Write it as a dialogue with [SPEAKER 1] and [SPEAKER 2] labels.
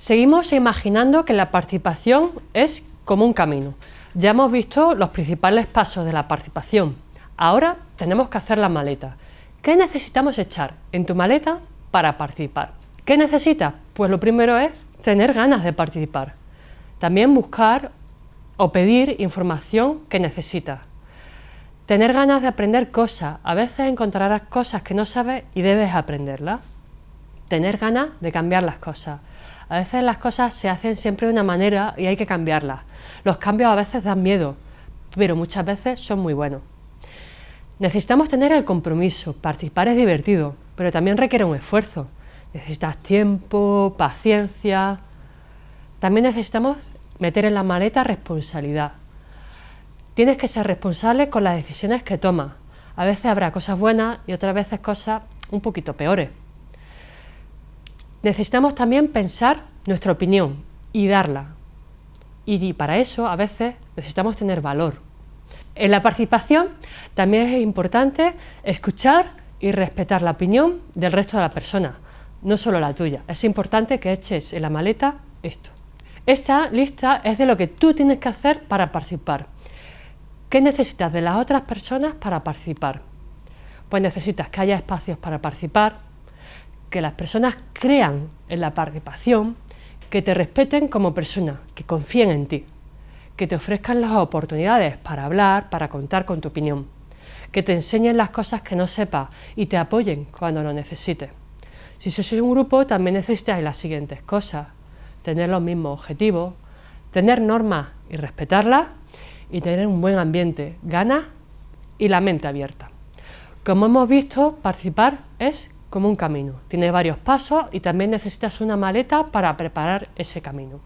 [SPEAKER 1] Seguimos imaginando que la participación es como un camino. Ya hemos visto los principales pasos de la participación. Ahora tenemos que hacer la maleta. ¿Qué necesitamos echar en tu maleta para participar? ¿Qué necesitas? Pues lo primero es tener ganas de participar. También buscar o pedir información que necesitas. Tener ganas de aprender cosas. A veces encontrarás cosas que no sabes y debes aprenderlas. Tener ganas de cambiar las cosas. A veces las cosas se hacen siempre de una manera y hay que cambiarlas. Los cambios a veces dan miedo, pero muchas veces son muy buenos. Necesitamos tener el compromiso, participar es divertido, pero también requiere un esfuerzo. Necesitas tiempo, paciencia... También necesitamos meter en la maleta responsabilidad. Tienes que ser responsable con las decisiones que tomas. A veces habrá cosas buenas y otras veces cosas un poquito peores. Necesitamos también pensar nuestra opinión y darla. Y para eso a veces necesitamos tener valor. En la participación también es importante escuchar y respetar la opinión del resto de la persona, no solo la tuya. Es importante que eches en la maleta esto. Esta lista es de lo que tú tienes que hacer para participar. ¿Qué necesitas de las otras personas para participar? Pues necesitas que haya espacios para participar, que las personas crean en la participación, que te respeten como persona, que confíen en ti, que te ofrezcan las oportunidades para hablar, para contar con tu opinión, que te enseñen las cosas que no sepas y te apoyen cuando lo necesites. Si sois un grupo también necesitáis las siguientes cosas, tener los mismos objetivos, tener normas y respetarlas y tener un buen ambiente, ganas y la mente abierta. Como hemos visto, participar es como un camino. Tiene varios pasos y también necesitas una maleta para preparar ese camino.